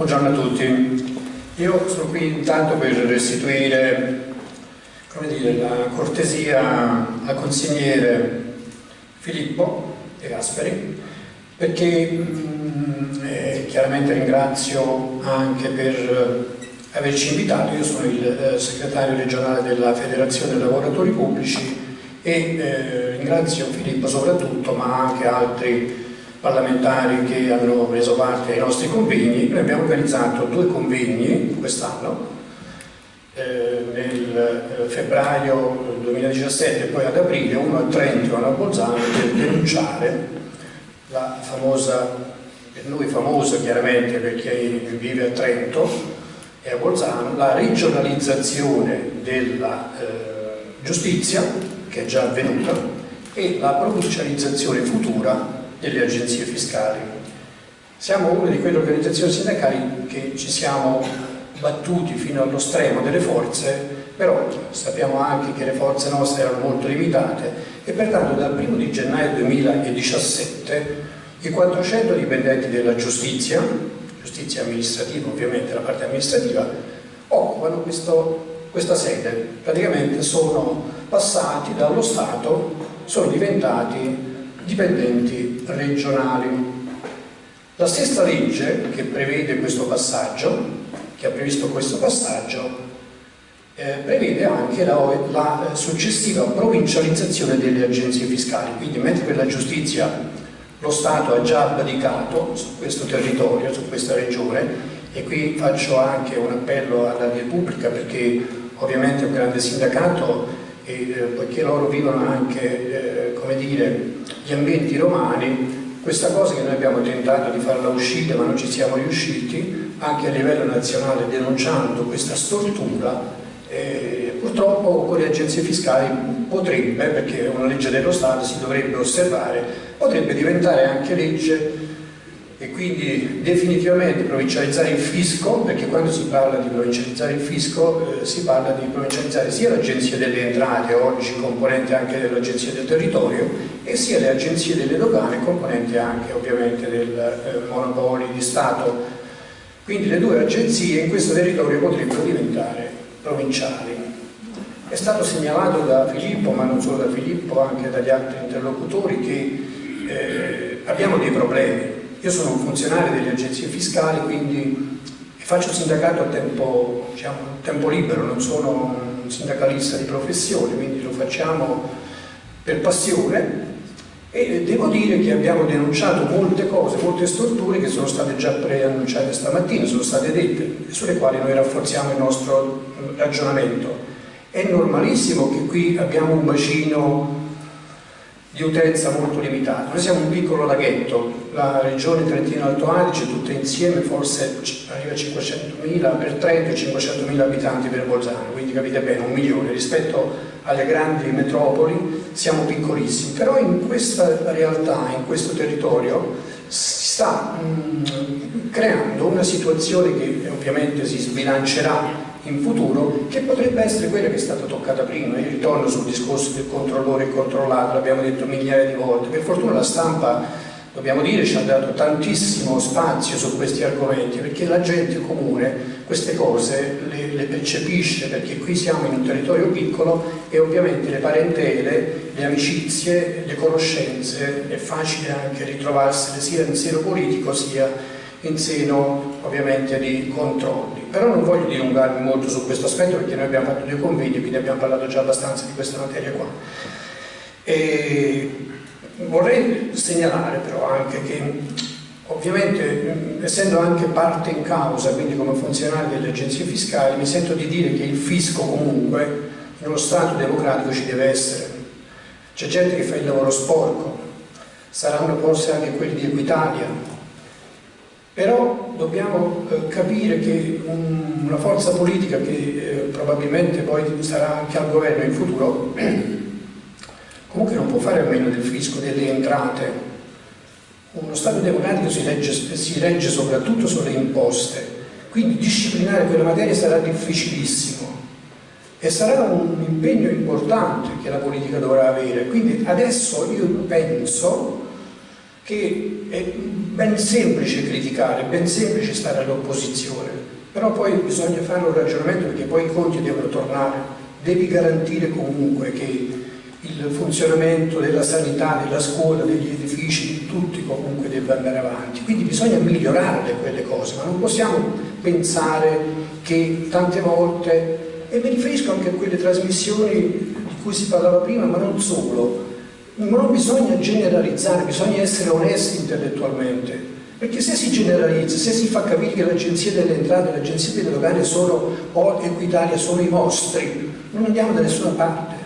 Buongiorno a tutti. Io sono qui intanto per restituire dire, la cortesia al consigliere Filippo De Gasperi perché mh, eh, chiaramente ringrazio anche per averci invitato. Io sono il eh, segretario regionale della Federazione dei Lavoratori Pubblici e eh, ringrazio Filippo soprattutto ma anche altri parlamentari che hanno preso parte ai nostri convegni. Noi abbiamo organizzato due convegni quest'anno, eh, nel eh, febbraio 2017 e poi ad aprile, uno a Trento e uno a Bolzano, per denunciare la famosa, per noi famosa chiaramente per chi vive a Trento e a Bolzano, la regionalizzazione della eh, giustizia, che è già avvenuta, e la provincializzazione futura delle agenzie fiscali. Siamo una di quelle organizzazioni sindacali che ci siamo battuti fino allo stremo delle forze, però sappiamo anche che le forze nostre erano molto limitate e pertanto dal 1 di gennaio 2017 i 400 dipendenti della giustizia, giustizia amministrativa ovviamente, la parte amministrativa, occupano questo, questa sede, praticamente sono passati dallo Stato, sono diventati dipendenti regionali. La stessa legge che prevede questo passaggio, che ha previsto questo passaggio, eh, prevede anche la, la, successiva provincializzazione delle agenzie fiscali, quindi mentre per la giustizia lo Stato ha già abdicato su questo territorio, su questa regione, e qui faccio anche un appello alla Repubblica perché ovviamente un grande sindacato e eh, poiché loro vivono anche, eh, dire, gli ambienti romani, questa cosa che noi abbiamo tentato di farla uscire ma non ci siamo riusciti, anche a livello nazionale denunciando questa stortura, eh, purtroppo con le agenzie fiscali potrebbe, perché è una legge dello Stato, si dovrebbe osservare, potrebbe diventare anche legge e quindi definitivamente provincializzare il fisco, perché quando si parla di provincializzare il fisco eh, si parla di provincializzare sia l'Agenzia delle Entrate, oggi componente anche dell'Agenzia del Territorio, e sia le agenzie delle dogane, componente anche ovviamente del eh, monopoli di Stato. Quindi le due agenzie in questo territorio potrebbero diventare provinciali. È stato segnalato da Filippo, ma non solo da Filippo, anche dagli altri interlocutori, che eh, abbiamo dei problemi io sono un funzionario delle agenzie fiscali, quindi faccio sindacato a tempo, diciamo, tempo libero, non sono un sindacalista di professione, quindi lo facciamo per passione e devo dire che abbiamo denunciato molte cose, molte storture che sono state già preannunciate stamattina, sono state dette, sulle quali noi rafforziamo il nostro ragionamento. È normalissimo che qui abbiamo un bacino di utenza molto limitata. Noi siamo un piccolo laghetto, la regione Trentino-Alto Adige tutta insieme forse arriva a 500.000 per Trento e 500.000 abitanti per Bolzano, quindi capite bene, un milione. Rispetto alle grandi metropoli siamo piccolissimi, però in questa realtà, in questo territorio si sta mh, creando una situazione che ovviamente si sbilancerà in futuro che potrebbe essere quella che è stata toccata prima. Io ritorno sul discorso del controllore e controllato, l'abbiamo detto migliaia di volte. Per fortuna la stampa, dobbiamo dire, ci ha dato tantissimo spazio su questi argomenti perché la gente comune queste cose le, le percepisce perché qui siamo in un territorio piccolo e ovviamente le parentele, le amicizie, le conoscenze è facile anche ritrovarsele sia in seno politico sia in seno ovviamente di controlli. Però non voglio dilungarmi molto su questo aspetto perché noi abbiamo fatto due convegni, quindi abbiamo parlato già abbastanza di questa materia qua. E vorrei segnalare però anche che ovviamente essendo anche parte in causa, quindi come funzionario delle agenzie fiscali, mi sento di dire che il fisco comunque in uno Stato democratico ci deve essere. C'è gente che fa il lavoro sporco, saranno forse anche quelli di Equitalia, però dobbiamo eh, capire che un, una forza politica che eh, probabilmente poi sarà anche al governo in futuro comunque non può fare a meno del fisco, delle entrate. Uno Stato democratico si regge, si regge soprattutto sulle imposte. Quindi disciplinare quella materia sarà difficilissimo. E sarà un impegno importante che la politica dovrà avere. Quindi adesso io penso che ben semplice criticare, ben semplice stare all'opposizione, però poi bisogna fare un ragionamento perché poi i conti devono tornare. Devi garantire comunque che il funzionamento della sanità, della scuola, degli edifici, di tutti comunque deve andare avanti. Quindi bisogna migliorare quelle cose, ma non possiamo pensare che tante volte, e mi riferisco anche a quelle trasmissioni di cui si parlava prima, ma non solo, non bisogna generalizzare, bisogna essere onesti intellettualmente. Perché se si generalizza, se si fa capire che l'agenzia delle entrate e l'agenzia delle dogane sono, o Equitalia sono i vostri, non andiamo da nessuna parte.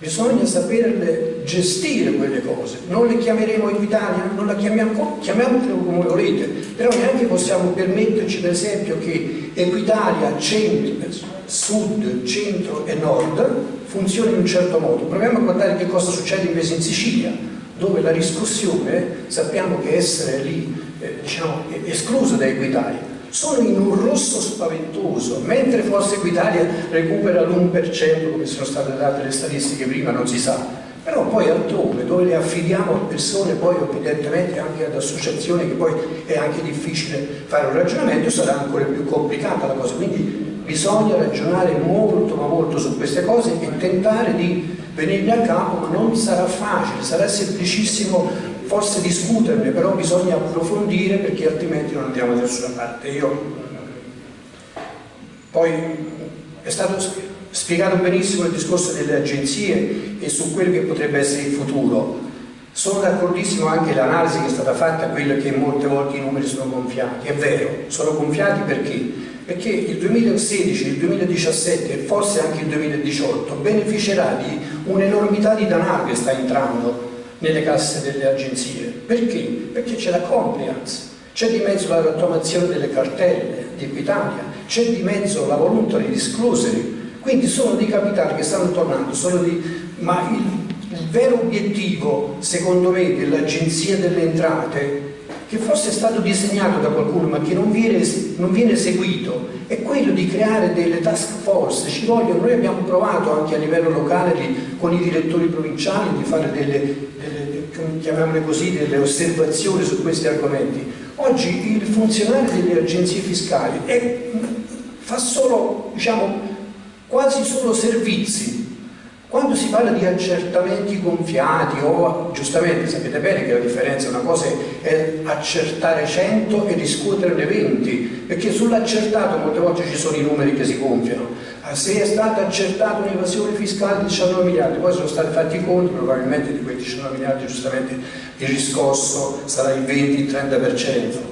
Bisogna saperle gestire quelle cose. Non le chiameremo Equitalia, non la chiamiamo, chiamiamole come volete, però neanche possiamo permetterci per esempio che Equitalia, centro, sud, centro e nord funzioni in un certo modo. Proviamo a guardare che cosa succede invece in Sicilia, dove la riscossione sappiamo che essere lì eh, diciamo, esclusa da Equitalia sono in un rosso spaventoso, mentre Forza Italia recupera l'1% come sono state date le statistiche prima non si sa, però poi altrove dove le affidiamo a persone poi evidentemente anche ad associazioni che poi è anche difficile fare un ragionamento sarà ancora più complicata la cosa, quindi bisogna ragionare molto ma molto su queste cose e tentare di venirne a capo, ma non sarà facile, sarà semplicissimo forse discuterne, però bisogna approfondire perché altrimenti non andiamo da nessuna parte. Io, poi è stato spiegato benissimo il discorso delle agenzie e su quello che potrebbe essere il futuro. Sono d'accordissimo anche l'analisi che è stata fatta, quella che molte volte i numeri sono gonfiati. È vero, sono gonfiati perché? Perché il 2016, il 2017 e forse anche il 2018 beneficerà di un'enormità di denaro che sta entrando nelle casse delle agenzie. Perché? Perché c'è la compliance, c'è di mezzo la rottamazione delle cartelle di Equitalia, c'è di mezzo la voluntary disclosure, quindi sono dei capitali che stanno tornando, di... ma il, il vero obiettivo, secondo me, dell'Agenzia delle Entrate che forse è stato disegnato da qualcuno ma che non viene, non viene seguito, è quello di creare delle task force. Ci vogliono, noi abbiamo provato anche a livello locale di, con i direttori provinciali di fare delle, delle, chiamiamole così, delle osservazioni su questi argomenti. Oggi il funzionario delle agenzie fiscali è, fa solo, diciamo, quasi solo servizi quando si parla di accertamenti gonfiati o giustamente sapete bene che la differenza una cosa è accertare 100 e riscuoterne 20 perché sull'accertato molte volte ci sono i numeri che si gonfiano. Ah, se è stata accertata un'evasione fiscale di 19 miliardi poi sono stati fatti i conti probabilmente di quei 19 miliardi giustamente il riscosso sarà il 20-30%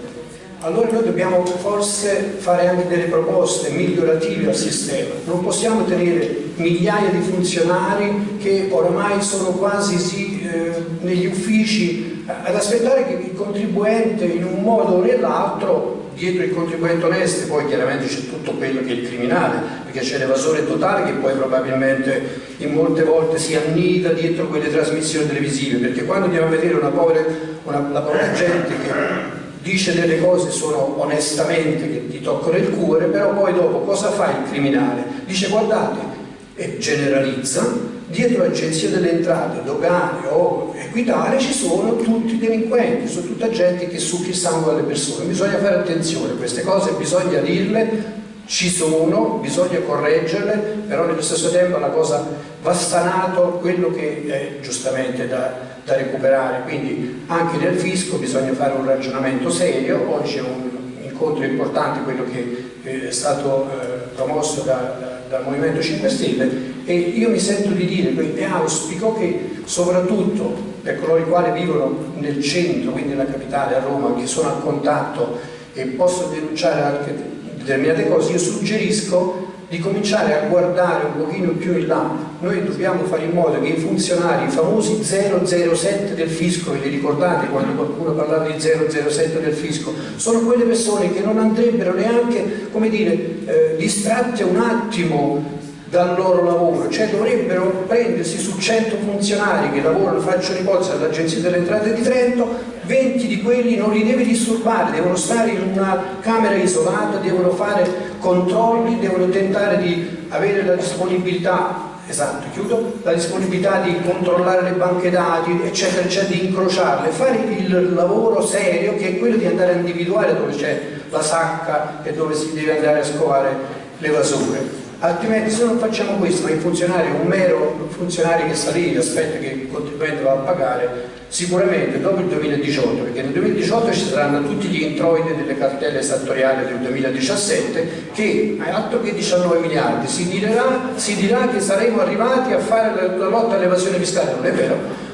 allora noi dobbiamo forse fare anche delle proposte migliorative al sistema. Non possiamo tenere migliaia di funzionari che oramai sono quasi sì, eh, negli uffici ad aspettare che il contribuente in un modo o nell'altro dietro il contribuente onesto poi chiaramente c'è tutto quello che è il criminale perché c'è l'evasore totale che poi probabilmente in molte volte si annida dietro quelle trasmissioni televisive perché quando andiamo a vedere una povera, una, la povera gente che dice delle cose sono onestamente che ti toccano il cuore, però poi dopo cosa fa il criminale? Dice guardate, e generalizza, dietro l'agenzia delle entrate, dogane o equitale ci sono tutti delinquenti, sono tutta gente che succhia il sangue alle persone, bisogna fare attenzione, queste cose bisogna dirle, ci sono, bisogna correggerle, però nello stesso tempo la cosa va stanato quello che è giustamente da da recuperare, quindi anche nel fisco bisogna fare un ragionamento serio, oggi è un incontro importante quello che eh, è stato eh, promosso da, da, dal Movimento 5 Stelle. E io mi sento di dire e auspico che soprattutto per coloro i quali vivono nel centro, quindi nella capitale a Roma, che sono a contatto e possono denunciare anche determinate cose, io suggerisco di cominciare a guardare un pochino più in là. Noi dobbiamo fare in modo che i funzionari, i famosi 007 del fisco, ve li ricordate quando qualcuno parlava di 007 del fisco, sono quelle persone che non andrebbero neanche, come dire, eh, distratte un attimo dal loro lavoro, cioè dovrebbero prendersi su 100 funzionari che lavorano, faccio ipotesi all'Agenzia delle Entrate di Trento, 20 di quelli non li deve disturbare, devono stare in una camera isolata, devono fare controlli, devono tentare di avere la disponibilità esatto, chiudo, la disponibilità di controllare le banche dati, eccetera, eccetera, di incrociarle, fare il lavoro serio che è quello di andare a individuare dove c'è la sacca e dove si deve andare a scovare le vasure altrimenti se non facciamo questo ma il funzionario un mero funzionario che sta lì aspetta che il contribuente va a pagare sicuramente dopo il 2018 perché nel 2018 ci saranno tutti gli introiti delle cartelle esattoriali del 2017 che a altro che 19 miliardi si dirà, si dirà che saremo arrivati a fare la lotta all'evasione fiscale. Non è vero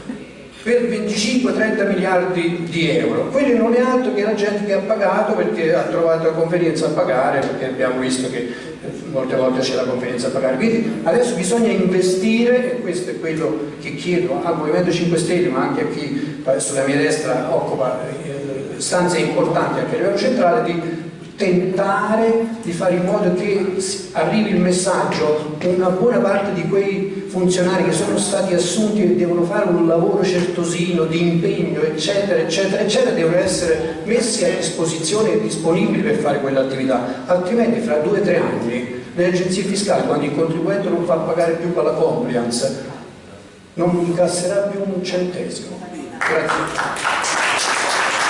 per 25-30 miliardi di euro. Quelli non è altro che la gente che ha pagato perché ha trovato la convenienza a pagare, perché abbiamo visto che eh, molte volte c'è la convenienza a pagare. Quindi adesso bisogna investire, e questo è quello che chiedo al Movimento 5 Stelle, ma anche a chi sulla mia destra occupa eh, stanze importanti anche a livello centrale, di tentare di fare in modo che arrivi il messaggio una buona parte di quei funzionari che sono stati assunti e devono fare un lavoro certosino di impegno eccetera eccetera eccetera devono essere messi a disposizione e disponibili per fare quell'attività. Altrimenti fra due o tre anni le agenzie fiscali quando il contribuente non fa pagare più con la compliance non incasserà più un centesimo. Grazie